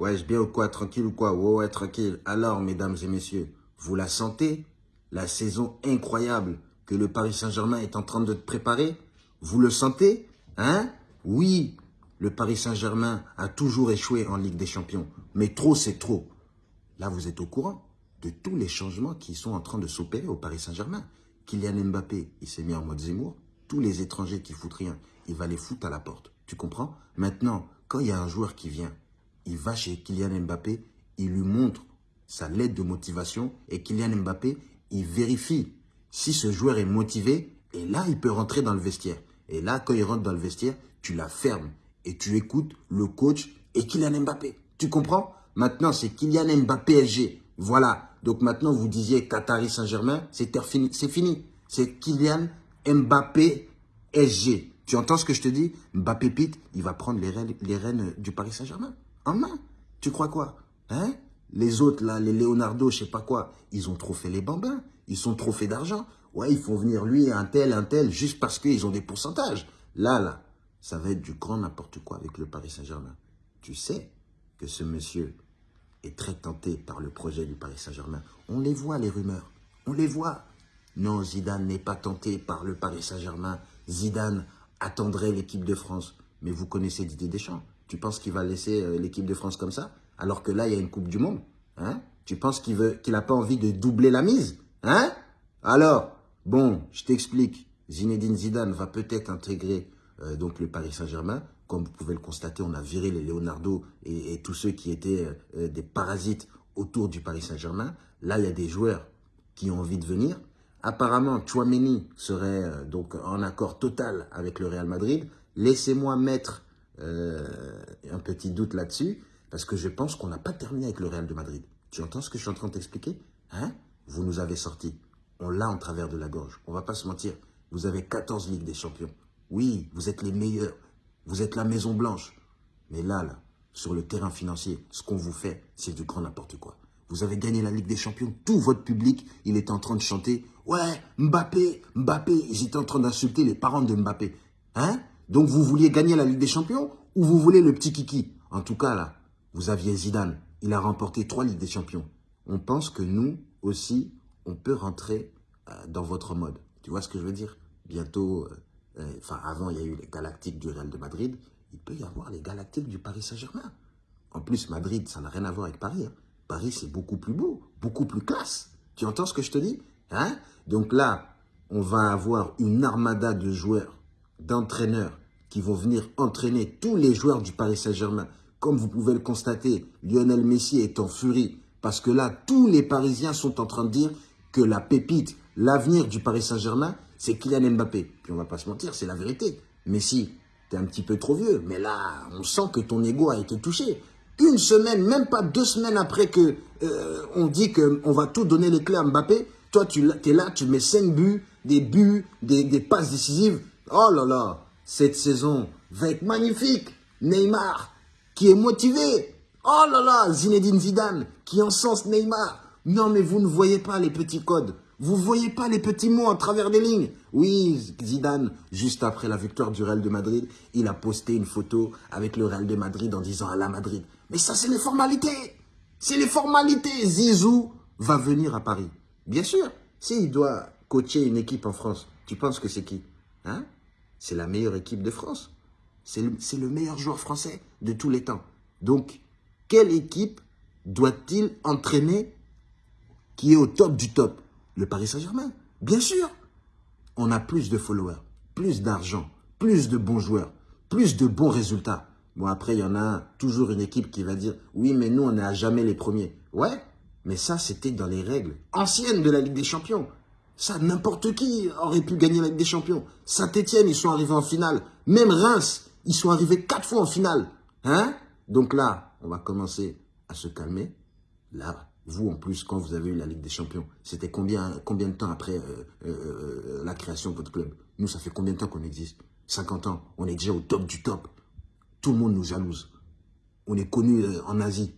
Ouais, je bien ou quoi Tranquille ou quoi? Ouais, ouais, tranquille. Alors, mesdames et messieurs, vous la sentez? La saison incroyable que le Paris Saint-Germain est en train de préparer? Vous le sentez? Hein? Oui, le Paris Saint-Germain a toujours échoué en Ligue des Champions. Mais trop, c'est trop. Là, vous êtes au courant de tous les changements qui sont en train de s'opérer au Paris Saint-Germain. Kylian Mbappé, il s'est mis en mode Zemmour. Tous les étrangers qui foutent rien, il va les foutre à la porte. Tu comprends? Maintenant, quand il y a un joueur qui vient, il va chez Kylian Mbappé, il lui montre sa lettre de motivation et Kylian Mbappé, il vérifie si ce joueur est motivé et là, il peut rentrer dans le vestiaire. Et là, quand il rentre dans le vestiaire, tu la fermes et tu écoutes le coach et Kylian Mbappé. Tu comprends? Maintenant, c'est Kylian Mbappé SG. Voilà. Donc maintenant, vous disiez Qatari Saint-Germain, c'est fini. C'est Kylian Mbappé SG. Tu entends ce que je te dis? Mbappé Pete, il va prendre les rênes du Paris Saint-Germain en main. Tu crois quoi Hein? Les autres, là, les Leonardo, je sais pas quoi, ils ont trop fait les bambins. Ils sont trop fait d'argent. Ouais, ils font venir lui, un tel, un tel, juste parce qu'ils ont des pourcentages. Là, là, ça va être du grand n'importe quoi avec le Paris Saint-Germain. Tu sais que ce monsieur est très tenté par le projet du Paris Saint-Germain. On les voit, les rumeurs. On les voit. Non, Zidane n'est pas tenté par le Paris Saint-Germain. Zidane attendrait l'équipe de France. Mais vous connaissez Didier Deschamps. Tu penses qu'il va laisser euh, l'équipe de France comme ça? Alors que là, il y a une Coupe du Monde. Hein? Tu penses qu'il veut qu'il n'a pas envie de doubler la mise Hein? Alors, bon, je t'explique. Zinedine Zidane va peut-être intégrer euh, donc le Paris Saint-Germain. Comme vous pouvez le constater, on a viré les Leonardo et, tous ceux qui étaient euh, des parasites autour du Paris Saint-Germain. Là, il y a des joueurs qui ont envie de venir. Apparemment, Chouameni serait donc en accord total avec le Real Madrid. Laissez-moi mettre euh, un petit doute là-dessus, parce que je pense qu'on n'a pas terminé avec le Real de Madrid. Tu entends ce que je suis en train de t'expliquer? Hein? Vous nous avez sorti. On l'a en travers de la gorge. On va pas se mentir. Vous avez 14 Ligues des Champions. Oui, vous êtes les meilleurs. Vous êtes la Maison Blanche. Mais là, là, sur le terrain financier, ce qu'on vous fait, c'est du grand n'importe quoi. Vous avez gagné la Ligue des Champions. Tout votre public, il est en train de chanter. Ouais, Mbappé, Mbappé. Ils étaient en train d'insulter les parents de Mbappé. Hein? Donc vous vouliez gagner la Ligue des Champions? Ou vous voulez le petit kiki? En tout cas, là, vous aviez Zidane. Il a remporté trois Ligues des Champions. On pense que nous aussi, on peut rentrer euh, dans votre mode. Tu vois ce que je veux dire? Bientôt, euh, euh, enfin avant, il y a eu les Galactiques du Real de Madrid. Il peut y avoir les Galactiques du Paris Saint-Germain. En plus, Madrid, ça n'a rien à voir avec Paris. Hein. Paris, c'est beaucoup plus beau, beaucoup plus classe. Tu entends ce que je te dis? Hein? Donc là, on va avoir une armada de joueurs, d'entraîneurs, qui vont venir entraîner tous les joueurs du Paris Saint-Germain. Comme vous pouvez le constater, Lionel Messi est en furie parce que là, tous les Parisiens sont en train de dire que la pépite, l'avenir du Paris Saint-Germain, c'est Kylian Mbappé. Puis on va pas se mentir, c'est la vérité. Messi, tu es un petit peu trop vieux, mais là, on sent que ton ego a été touché. Une semaine, même pas deux semaines après que euh, on dit qu'on va tout donner les clés à Mbappé, toi, tu es là, tu mets cinq buts, des buts, des passes décisives. Oh là là, cette saison va être magnifique. Neymar, qui est motivé. Oh là là, Zinedine Zidane, qui encense Neymar. Non, mais vous ne voyez pas les petits codes. Vous ne voyez pas les petits mots à travers des lignes. Oui, Zidane, juste après la victoire du Real de Madrid, il a posté une photo avec le Real de Madrid en disant à la Madrid. Mais ça, c'est les formalités. C'est les formalités. Zizou va venir à Paris. Bien sûr, s'il doit coacher une équipe en France, tu penses que c'est qui Hein? C'est la meilleure équipe de France. C'est le, meilleur joueur français de tous les temps. Donc, quelle équipe doit-il entraîner qui est au top du top? Le Paris Saint-Germain, bien sûr. On a plus de followers, plus d'argent, plus de bons joueurs, plus de bons résultats. Bon, après, il y en a toujours une équipe qui va dire « Oui, mais nous, on n'est jamais les premiers. » Ouais, mais ça, c'était dans les règles anciennes de la Ligue des Champions. Ça, n'importe qui aurait pu gagner la Ligue des Champions. Saint-Etienne, ils sont arrivés en finale. Même Reims, ils sont arrivés quatre fois en finale. Hein? Donc là, on va commencer à se calmer. Là, vous, en plus, quand vous avez eu la Ligue des Champions, c'était combien, de temps après euh, euh, euh, la création de votre club? Nous, ça fait combien de temps qu'on existe? 50 ans. On est déjà au top du top. Tout le monde nous jalouse. On est connu en Asie.